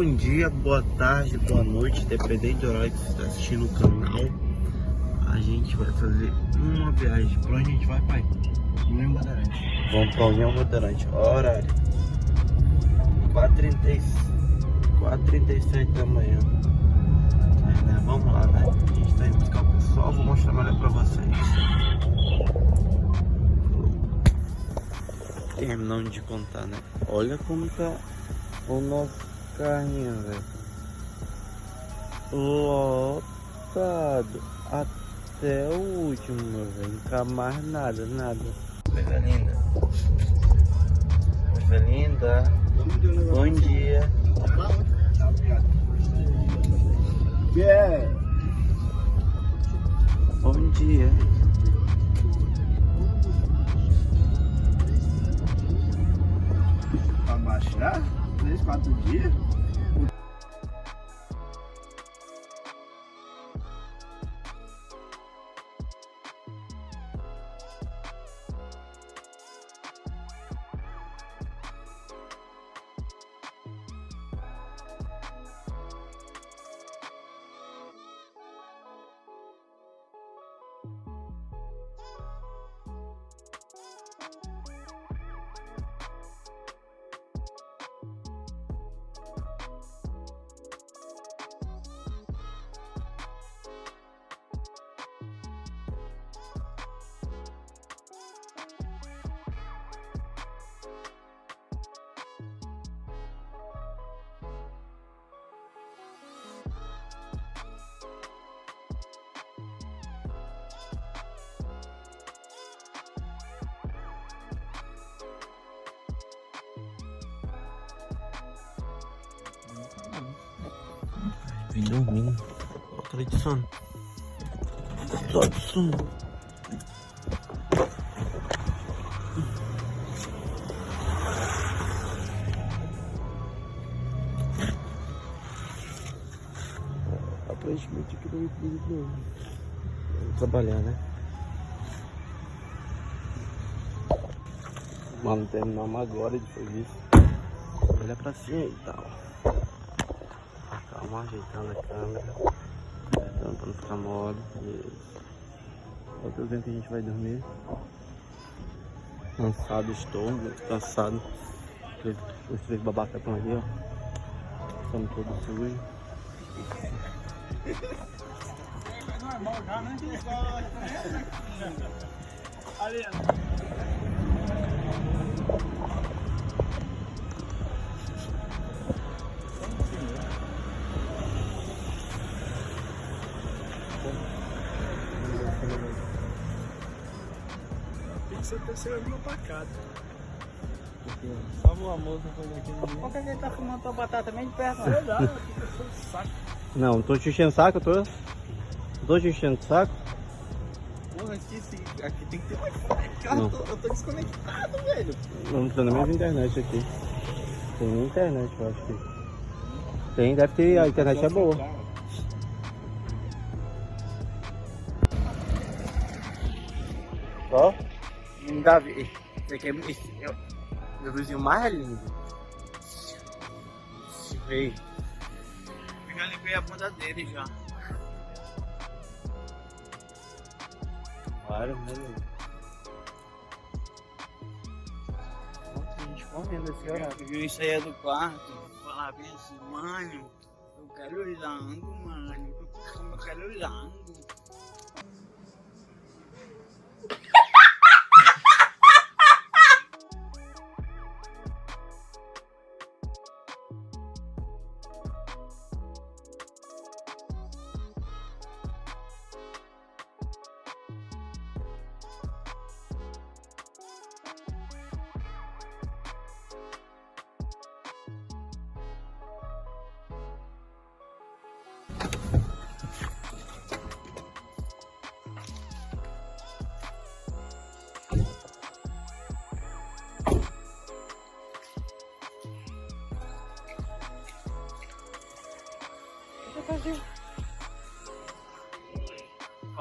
Bom dia, boa tarde, boa noite, dependendo do horário que você está assistindo o canal. A gente vai fazer uma viagem. Pra onde a gente vai, pai? União Bandeirante. Vamos pra União Bandeirante. Horário. 4h37 da manhã. Né? Vamos lá, né? A gente tá indo buscar o pessoal, vou mostrar melhor pra vocês. Terminando de contar, né? Olha como tá o nosso carrinho, velho. Lotado. Até o último, meu velho. Não cabe mais nada, nada. Coisa linda. Coisa linda. Bom dia. Yeah. Bom dia. Pra baixar? Três, quatro dias? Vim dormindo. Tô de sono. Tô de sono. Aparentemente aqui não me pedido não. Vamos trabalhar, né? Mano, terminamos agora de serviço. Olha pra cima e tal. Calma, ajeitando a câmera. Ajeitando pra não ficar mole. Isso. Outro vendo que a gente vai dormir. Cansado estou, cansado. Os três babacas estão ali, ó. Estamos todos sujos. É normal Você tá sendo uma pacada. Só uma moça foi aqui no Por que ele tá fumando tua batata bem de perto? Sei lá, saco. Não, não tô te enchendo o saco, eu tô. Não tô te enchendo o saco. Porra, aqui, esse- aqui tem que ter Wi-Fi. Cara, Não. eu tô, eu tô desconectado, velho. Não tem nem mais internet aqui. Tem internet, eu acho que. Tem, deve ter, a internet é boa. Davi, esse aqui é, esse é o meu vizinho mais lindo. Ei, Eu já limpei a bunda dele já. claro, meu? Nossa, a gente comendo esse horário. Eu vi isso aí é do quarto. Falar bem assim, mano, eu quero lango, mano. Eu quero lango.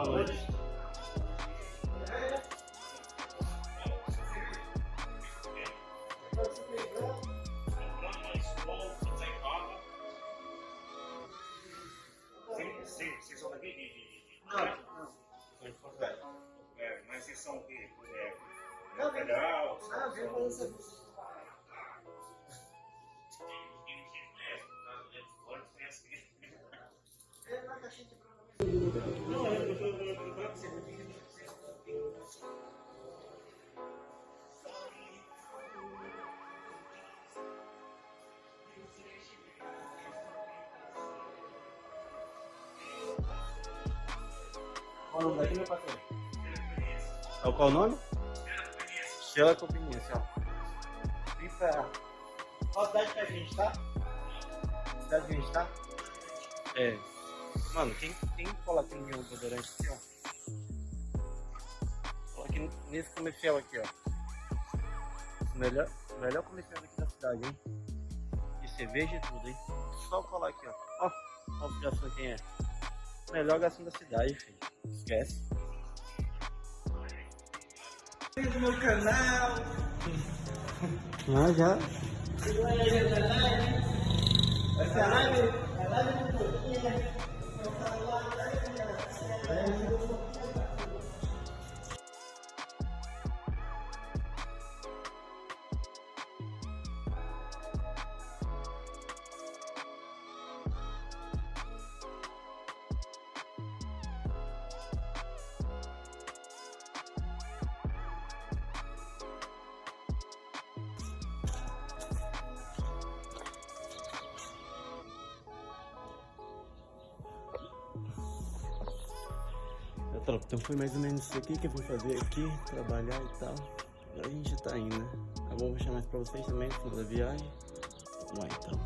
College. Qual o nome daqui, meu parceiro? É qual o nome? Sheila Conveniência, pra... Qual cidade que a gente tá? Cidade que a gente tá? É. Mano, quem, quem cola aqui no meu desodorante aqui, ó? Cola aqui nesse comercial aqui, ó. Melhor, melhor comercial aqui da cidade, hein? De cerveja e tudo, hein? Só colar aqui, ó. Ó, ó o garçom quem é. Melhor garçom da cidade, filho. Esquece. no meu canal. Ah, já. Essa live, a live do Então foi mais ou menos isso aqui que eu fui fazer aqui, trabalhar e tal. Agora a gente tá indo, né? Tá bom, vou chamar mais pra vocês também, no final da viagem. Vamos lá então.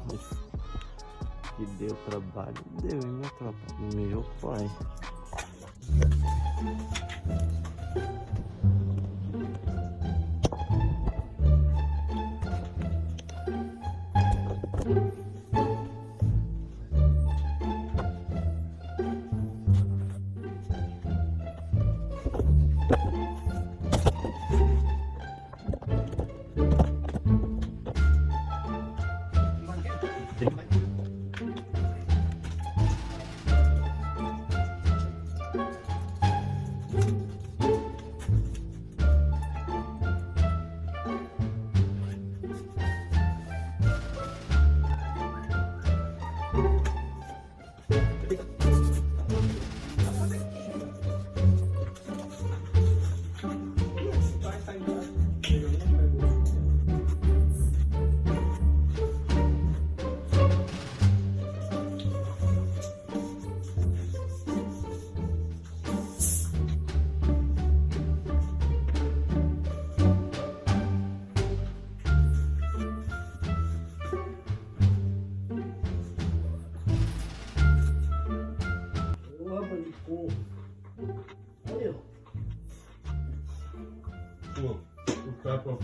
Que deu trabalho. Deu, hein, minha tropa? Meu pai.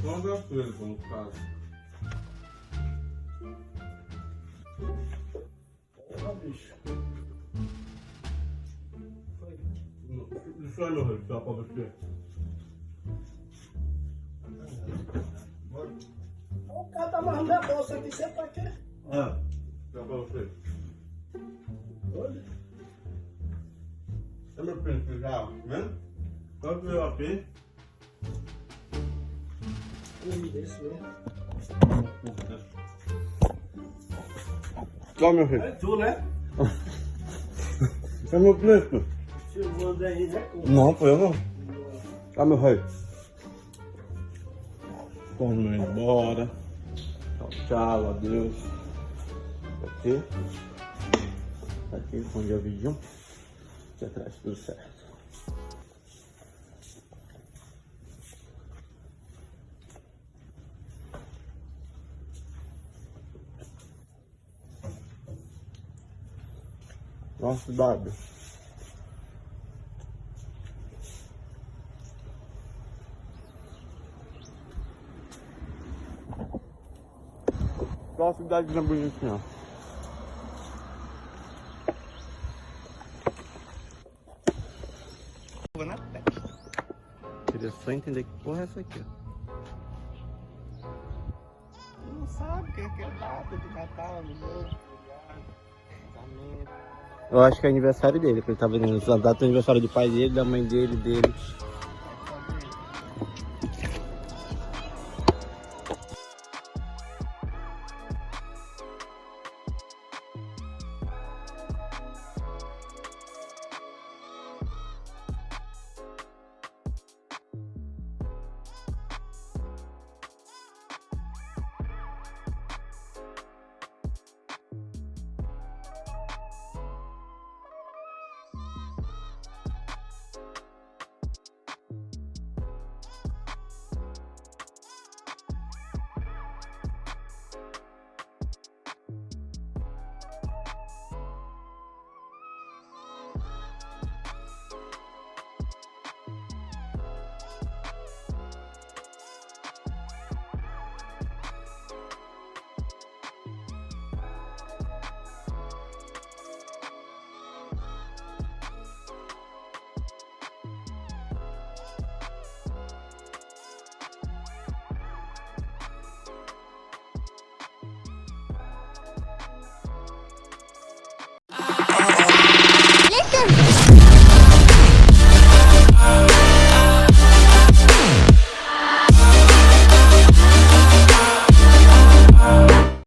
Não deu coisa, no caso. Porra, bicho. Deixa eu meu registrar pra você. O cara tá amarrando minha bolsa aqui, você pra quê? Ah, dá pra você. Olha. É meu já, né? Quanto veio aqui? Um mesmo. Qual meu filho? É tu, né? É meu príncipe. Filmou daí, né? Com... Não, foi eu não. Tá meu rei. Vamos indo embora. Tchau, tchau, adeus. Aqui. Aqui, onde é o vídeo. Aqui atrás, tudo certo. Nossa, cidade. Qual a cidade mais bonitinha? na testa. Queria só entender que porra é essa aqui, ó. Não sabe o que é data de Natal, Ano Novo. Eu acho que é aniversário dele, que ele tá vendendo a data do aniversário do pai dele, da mãe dele, dele.